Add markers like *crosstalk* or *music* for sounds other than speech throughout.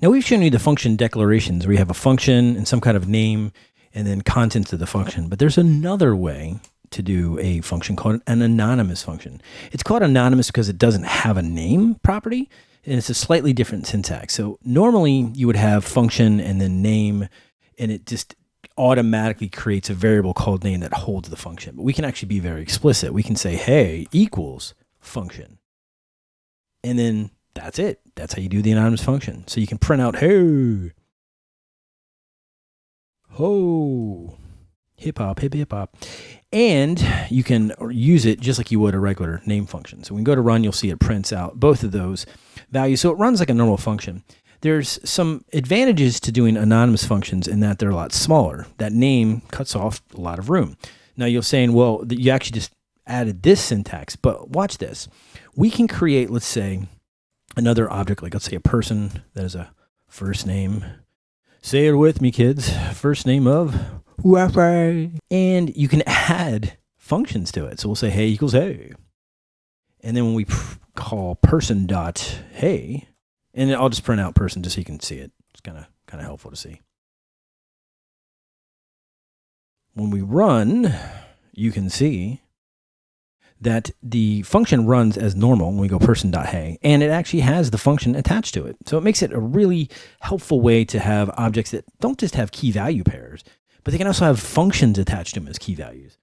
Now we've shown you the function declarations where you have a function and some kind of name and then contents of the function. But there's another way to do a function called an anonymous function. It's called anonymous because it doesn't have a name property and it's a slightly different syntax. So normally you would have function and then name and it just automatically creates a variable called name that holds the function. But we can actually be very explicit. We can say, hey, equals function. And then that's it. That's how you do the anonymous function. So you can print out, hey, ho, hip hop, hip hip hop. And you can use it just like you would a regular name function. So when you go to run, you'll see it prints out both of those values. So it runs like a normal function. There's some advantages to doing anonymous functions in that they're a lot smaller. That name cuts off a lot of room. Now you're saying, well, you actually just added this syntax, but watch this. We can create, let's say, another object, like let's say a person that is a first name. Say it with me, kids. First name of Wi-Fi. And you can add functions to it. So we'll say hey equals hey. And then when we call person dot hey, and I'll just print out person just so you can see it. It's kind of kind of helpful to see. When we run, you can see that the function runs as normal when we go person.hey, and it actually has the function attached to it. So it makes it a really helpful way to have objects that don't just have key value pairs, but they can also have functions attached to them as key values.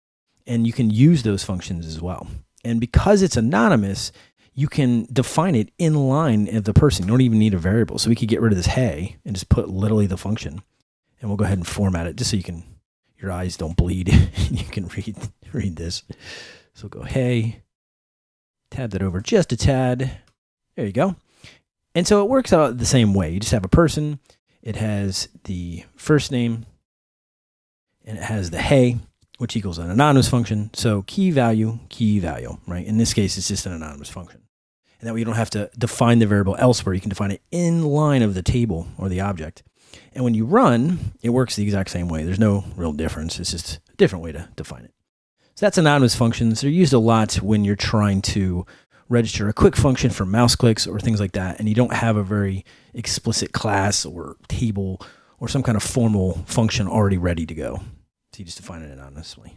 And you can use those functions as well. And because it's anonymous, you can define it in line of the person. You don't even need a variable. So we could get rid of this hey and just put literally the function. And we'll go ahead and format it just so you can, your eyes don't bleed. *laughs* you can read, read this. So go hey, tab that over just a tad. There you go. And so it works out the same way. You just have a person. It has the first name and it has the hey, which equals an anonymous function. So key value, key value, right? In this case, it's just an anonymous function. And that way you don't have to define the variable elsewhere. You can define it in line of the table or the object. And when you run, it works the exact same way. There's no real difference. It's just a different way to define it. So that's anonymous functions. They're used a lot when you're trying to register a quick function for mouse clicks or things like that, and you don't have a very explicit class or table or some kind of formal function already ready to go. So you just define it anonymously.